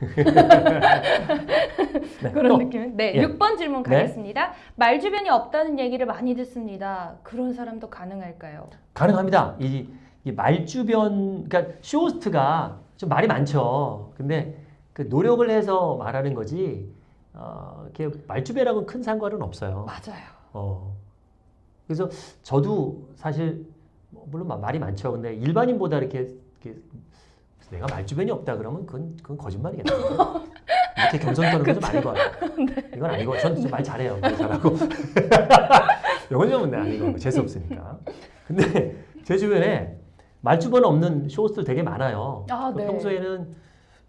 네, 그런 또. 느낌. 네, 예. 6번 질문 네. 가겠습니다. 말주변이 없다는 얘기를 많이 듣습니다. 그런 사람도 가능할까요? 가능합니다. 이, 이 말 주변, 그러니까 쇼호스트가 좀 말이 많죠. 근데 그 노력을 해서 말하는 거지, 어, 이렇게 말주변하고는 큰 상관은 없어요. 맞아요. 어. 그래서 저도 사실 뭐 물론 마- 말이 많죠. 근데 일반인보다 이렇게, 이렇게 내가 말주변이 없다 그러면 그건 그건 거짓말이겠다. 이렇게 겸손 떠는 건좀 아닌 것 같아요. 이건 아니고 저는 말 잘해요. 말 잘하고 영어 좀 아니고 재수 없으니까. 근데 제 주변에 말주변 없는 쇼호스트 되게 많아요. 아, 그 네. 평소에는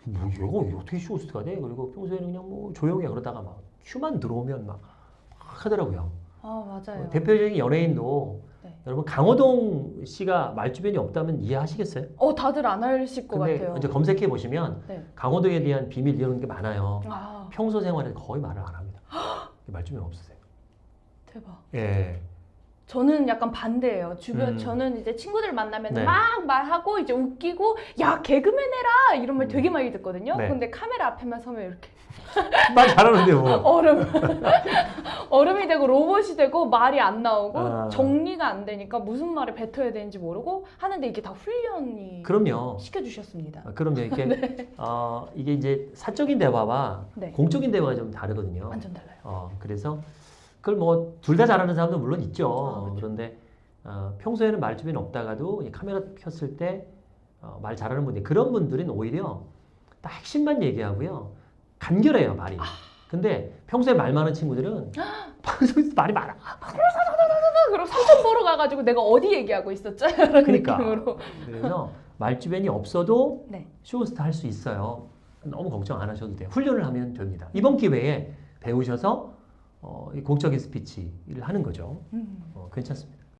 뭐 이거 어떻게 쇼호스트가 돼? 그리고 평소에는 그냥 뭐 조용해 그러다가 막 큐만 들어오면 막 하더라고요. 아, 맞아요. 대표적인 연예인도 네. 여러분 강호동 씨가 말주변이 없다면 이해하시겠어요? 어, 다들 안 하실 것 근데 같아요. 이제 검색해 보시면 네. 강호동에 대한 비밀 이런 게 많아요. 아, 평소 생활에 거의 말을 안 합니다. 말주변 없으세요. 대박. 예. 저는 약간 반대예요. 주변 음. 저는 이제 친구들 만나면 네. 막 말하고 이제 웃기고 야 개그맨 해라 이런 말 음. 되게 많이 듣거든요. 네. 근데 카메라 앞에만 서면 이렇게 말 잘하는데 뭐. 얼음 얼음이 되고 로봇이 되고 말이 안 나오고 아. 정리가 안 되니까 무슨 말을 뱉어야 되는지 모르고 하는데 이게 다 훈련이 그럼요. 시켜주셨습니다. 아, 그럼요. 이렇게 어, 이게 이제 사적인 대화와 네. 공적인 대화가 좀 다르거든요. 완전 달라요. 어, 그래서 그걸 뭐 둘 다 잘하는 사람도 물론 있죠. 아, 그렇죠. 그런데 어, 평소에는 말 주변이 없다가도 이 카메라 켰을 때 어, 말 잘하는 분들 그런 분들은 오히려 딱 핵심만 얘기하고요. 간결해요 말이. 아. 근데 평소에 말 많은 친구들은 방송에서 말이 많아. 그럼 삼천포로 가가지고 내가 어디 얘기하고 있었죠? 이런 그러니까. 느낌으로. 그래서 말주변이 없어도 네. 쇼호스트 할 수 있어요. 너무 걱정 안 하셔도 돼요. 훈련을 하면 됩니다. 이번 기회에 배우셔서 어, 이 공적인 스피치를 하는 거죠. 음. 어, 괜찮습니다.